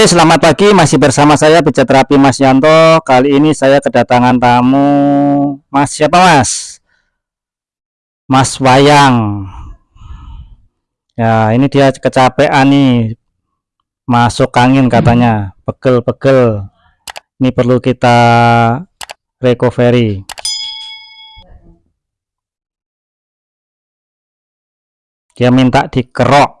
Selamat pagi. Masih bersama saya Pijat Terapi Mas Yanto. Kali ini saya kedatangan tamu. Mas siapa, Mas? Mas Wayang. Ya, ini dia kecapean nih. Masuk angin katanya. Pegel-pegel. Ini perlu kita recovery. Dia minta dikerok.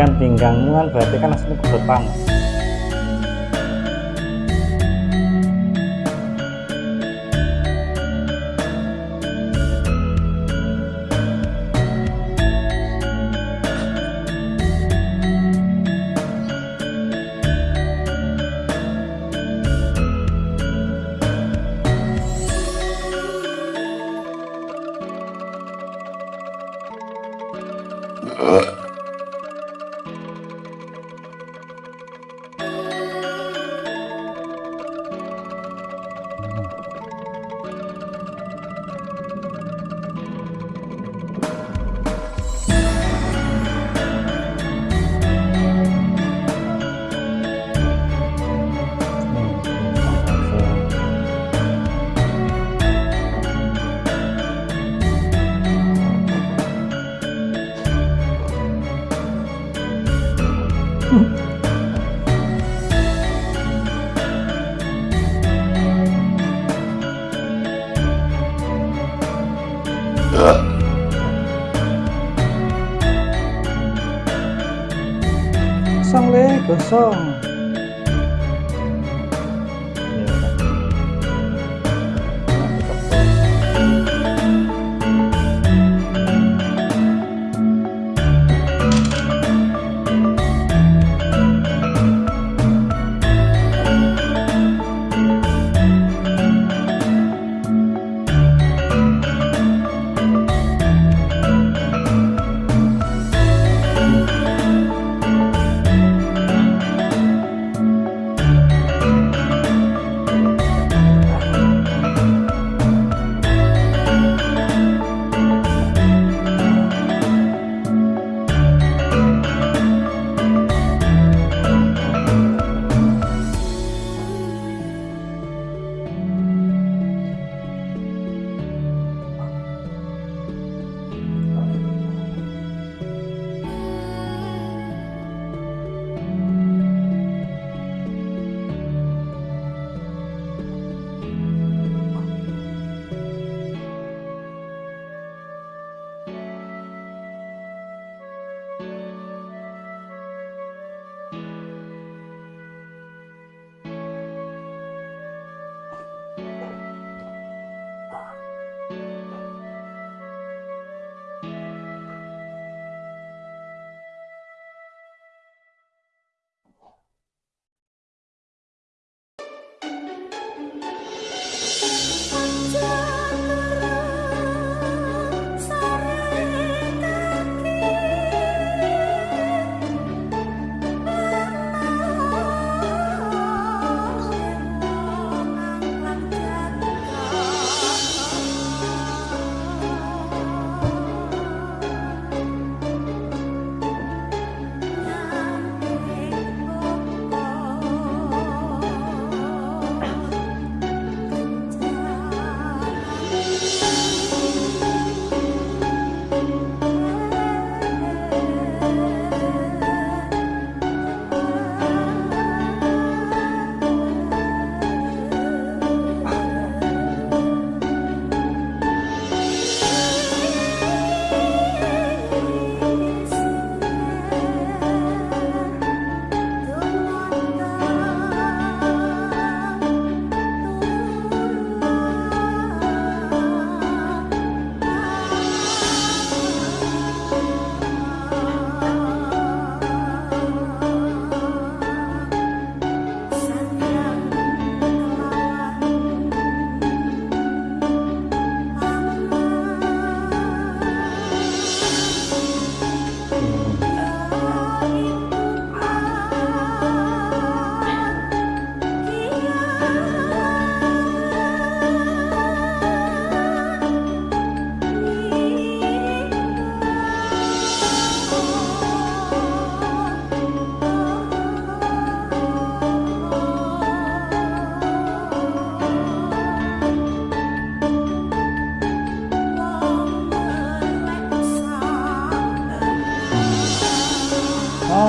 Kan pinggangmu kan berarti kan asli kebut panas Song.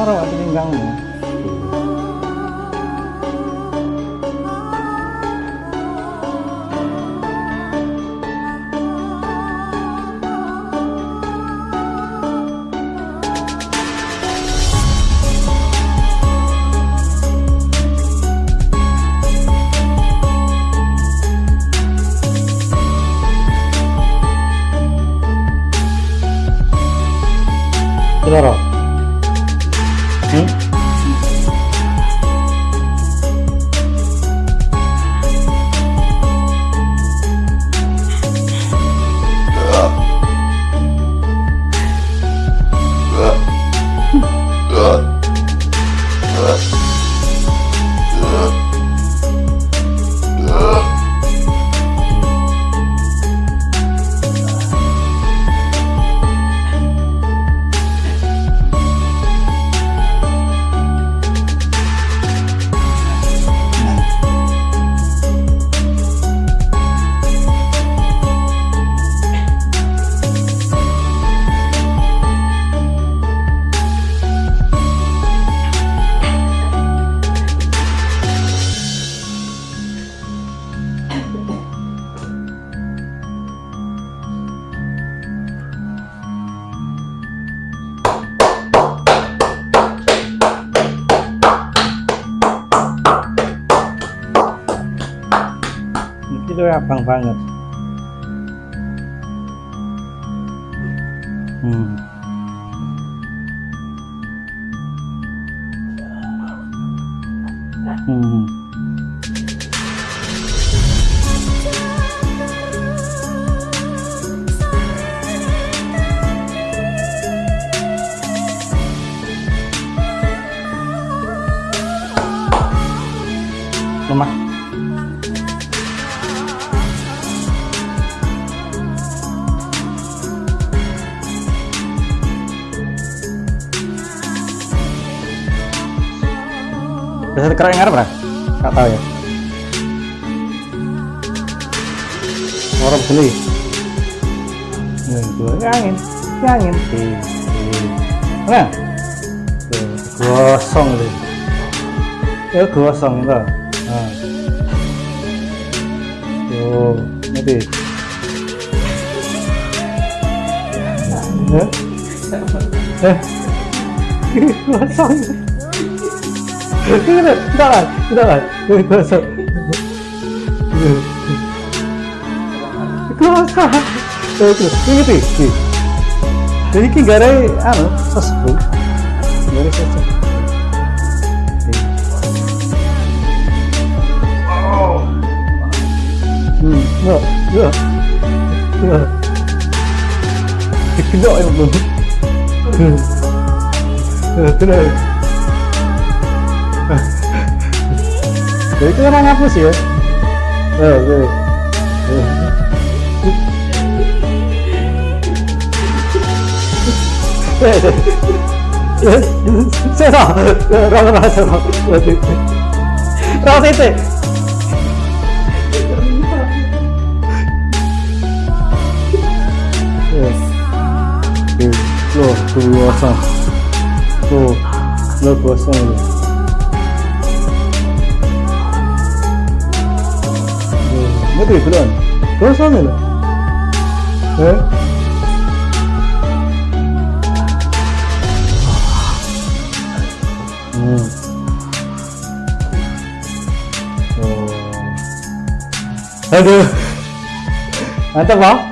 loro kok tinimbangmu. loro Hmm? Itu abang banget. Hmm. Hmm. Lemah. Bisa keren ngarep lah? Gak tahu ya. Orang beli. Itu angin, angin. Nah, gosong itu. Ya gosong itu. Nah. Tuh, nanti. Eh? Eh? Gosong. 그래, 나가, 나가. 그래서. Nossa! Eu prefiro isso. Ele que engarei. Ah, não, só se for. Engarei só se for. No, no, no. Não, eu não. Não, não. Tidak lah. Gosong. Gosong. Tuh, tuh, ini tuh, tuh. Jadi ki gara anu sesepuh. Gara sesepuh. Hmm, ya, ya. Ya. Dikelok ya belum. Tenang. Jadi itu emang ngapus ya? Eh, eh. Saya tahu, rasa rasa rasa rasa itu. Tuh, tuh kosong. Tuh, tuh kosong ini. Tuh, Ini belum. Kosong ini. Eh? Hmm. Oh. Aduh. Mantap, Pak.